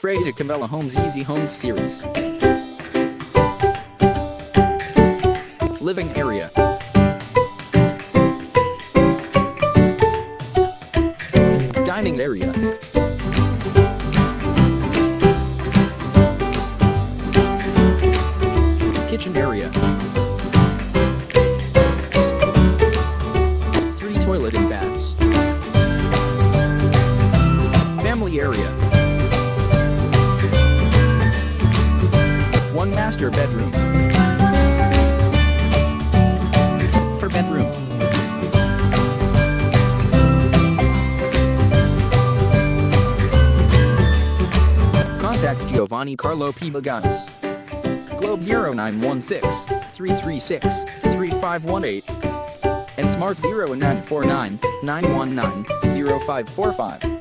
Freda Camella Homes Easy Homes Series. Living area. Dining area. Kitchen area. Three toilet and baths. Family area. One master bedroom. Per bedroom. Contact Giovanni Carlo P. Baganis. Globe 0916 336 3518 and Smart 0949 919 0545.